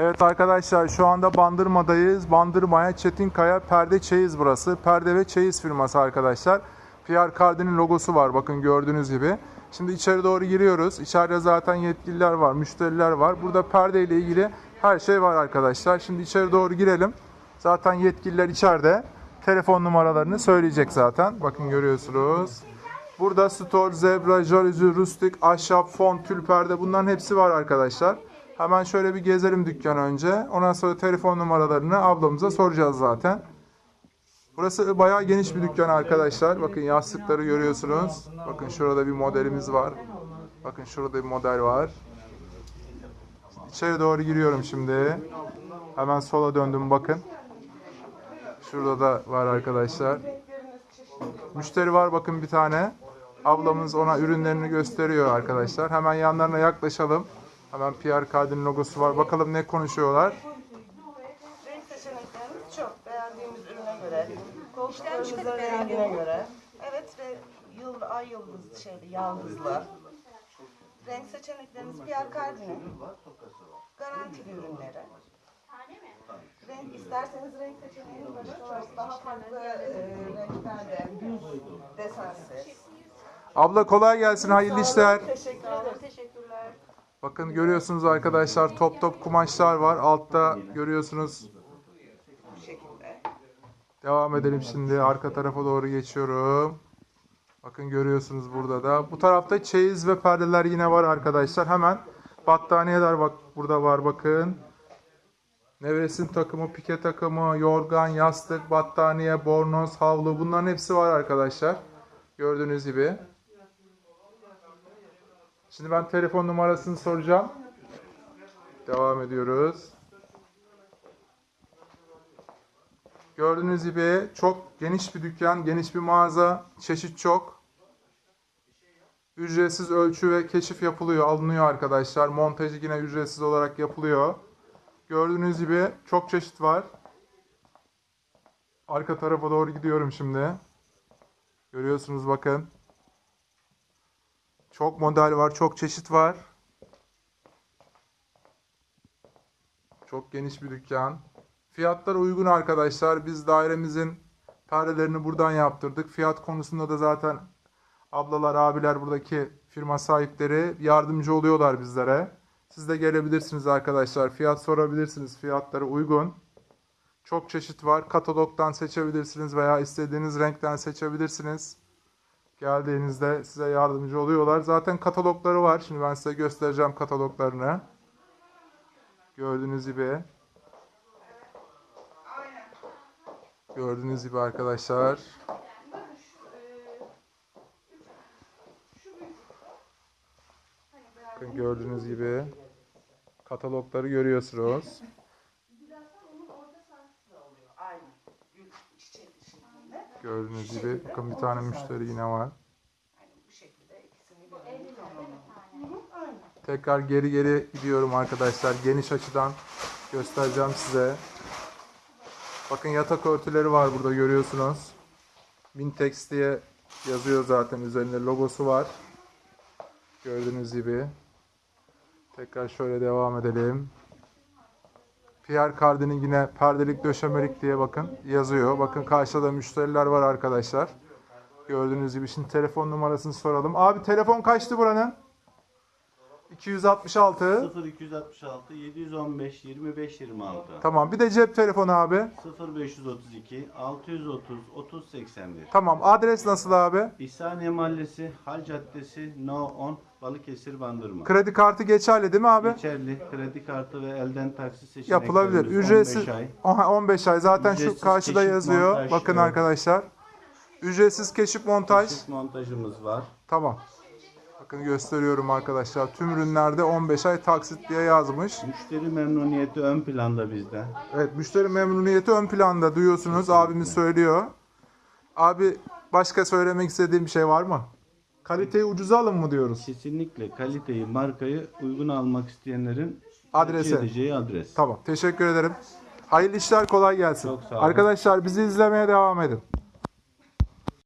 Evet arkadaşlar şu anda Bandırma'dayız. Bandırma'ya Çetinkaya Perde Çeyiz burası. Perde ve çeyiz firması arkadaşlar. Pierre Cardin'in logosu var bakın gördüğünüz gibi. Şimdi içeri doğru giriyoruz. İçeride zaten yetkililer var, müşteriler var. Burada perde ile ilgili her şey var arkadaşlar. Şimdi içeri doğru girelim. Zaten yetkililer içeride. Telefon numaralarını söyleyecek zaten. Bakın görüyorsunuz. Burada store, zebra, jaluzi, rustik, ahşap, fon, tül perde bunların hepsi var arkadaşlar. Hemen şöyle bir gezelim dükkan önce. Ondan sonra telefon numaralarını ablamıza soracağız zaten. Burası bayağı geniş bir dükkan arkadaşlar. Bakın yastıkları görüyorsunuz. Bakın şurada bir modelimiz var. Bakın şurada bir model var. İçeri doğru giriyorum şimdi. Hemen sola döndüm bakın. Şurada da var arkadaşlar. Müşteri var bakın bir tane. Ablamız ona ürünlerini gösteriyor arkadaşlar. Hemen yanlarına yaklaşalım. Hemen Pierre Cardin logosu var. Bakalım ne konuşuyorlar. Renk seçeneklerimiz çok. Beğendiğimiz ürüne göre, koltuklarımızın rengine göre. Evet ve yıl, ay yıldız şeyli, yaldızlı. Renk seçeneklerimiz Pierre Cardin'in garantili ürünleri. Renk isterseniz renk seçeneğimiz başka var. Daha farklı e, renklerde, düz, desensiz. Abla kolay gelsin. Hayırlı işler. Teşekkür ederim. Bakın görüyorsunuz arkadaşlar top top kumaşlar var. Altta görüyorsunuz. Devam edelim şimdi. Arka tarafa doğru geçiyorum. Bakın görüyorsunuz burada da. Bu tarafta çeyiz ve perdeler yine var arkadaşlar. Hemen battaniyeler bak burada var bakın. Nevresim takımı, pike takımı, yorgan, yastık, battaniye, bornoz, havlu bunların hepsi var arkadaşlar. Gördüğünüz gibi. Şimdi ben telefon numarasını soracağım. Devam ediyoruz. Gördüğünüz gibi çok geniş bir dükkan, geniş bir mağaza, çeşit çok. Ücretsiz ölçü ve keşif yapılıyor, alınıyor arkadaşlar. Montajı yine ücretsiz olarak yapılıyor. Gördüğünüz gibi çok çeşit var. Arka tarafa doğru gidiyorum şimdi. Görüyorsunuz bakın. Çok model var, çok çeşit var. Çok geniş bir dükkan. Fiyatlar uygun arkadaşlar. Biz dairemizin perdelerini buradan yaptırdık. Fiyat konusunda da zaten ablalar, abiler buradaki firma sahipleri yardımcı oluyorlar bizlere. Siz de gelebilirsiniz arkadaşlar. Fiyat sorabilirsiniz. Fiyatları uygun. Çok çeşit var. Katalogdan seçebilirsiniz veya istediğiniz renkten seçebilirsiniz. Geldiğinizde size yardımcı oluyorlar. Zaten katalogları var. Şimdi ben size göstereceğim kataloglarını. Gördüğünüz gibi. Gördüğünüz gibi arkadaşlar. Bakın gördüğünüz gibi katalogları görüyorsunuz. Gördüğünüz gibi bakın bir tane müşteri yine var. Aynen. Tekrar geri geri gidiyorum arkadaşlar. Geniş açıdan göstereceğim size. Bakın yatak örtüleri var burada görüyorsunuz. Mintex diye yazıyor zaten üzerinde logosu var. Gördüğünüz gibi. Tekrar şöyle devam edelim. Pierre Cardin'in yine perdelik döşemelik diye bakın yazıyor. Bakın karşıda da müşteriler var arkadaşlar. Gördüğünüz gibi şimdi telefon numarasını soralım. Abi telefon kaçtı buranın? 266. 0266 715 25 26 Tamam bir de cep telefonu abi. 0532 630 30 81 Tamam adres nasıl abi? İhsaniye Mahallesi Hal Caddesi No 10 Balıkesir Bandırma Kredi kartı geçerli değil mi abi? Geçerli kredi kartı ve elden taksit seçeneklerimiz Yapılabilir. 15 Ücretsiz ay. Aha, 15 ay zaten şu Ücretsiz karşıda keşif, yazıyor. montaj, Bakın evet. arkadaşlar. Ücretsiz keşif montaj. Çift montajımız var. Tamam. Bakın gösteriyorum arkadaşlar. Tüm ürünlerde 15 ay taksit diye yazmış. Müşteri memnuniyeti ön planda bizde. Evet müşteri memnuniyeti ön planda duyuyorsunuz. Abimiz söylüyor. Abi başka söylemek istediğim bir şey var mı? Kaliteyi ucuza alın mı diyoruz? Kesinlikle kaliteyi, markayı uygun almak isteyenlerin Adrese. tercih edeceği adres. Tamam teşekkür ederim. Hayırlı işler kolay gelsin. Çok sağ olun. Arkadaşlar bizi izlemeye devam edin.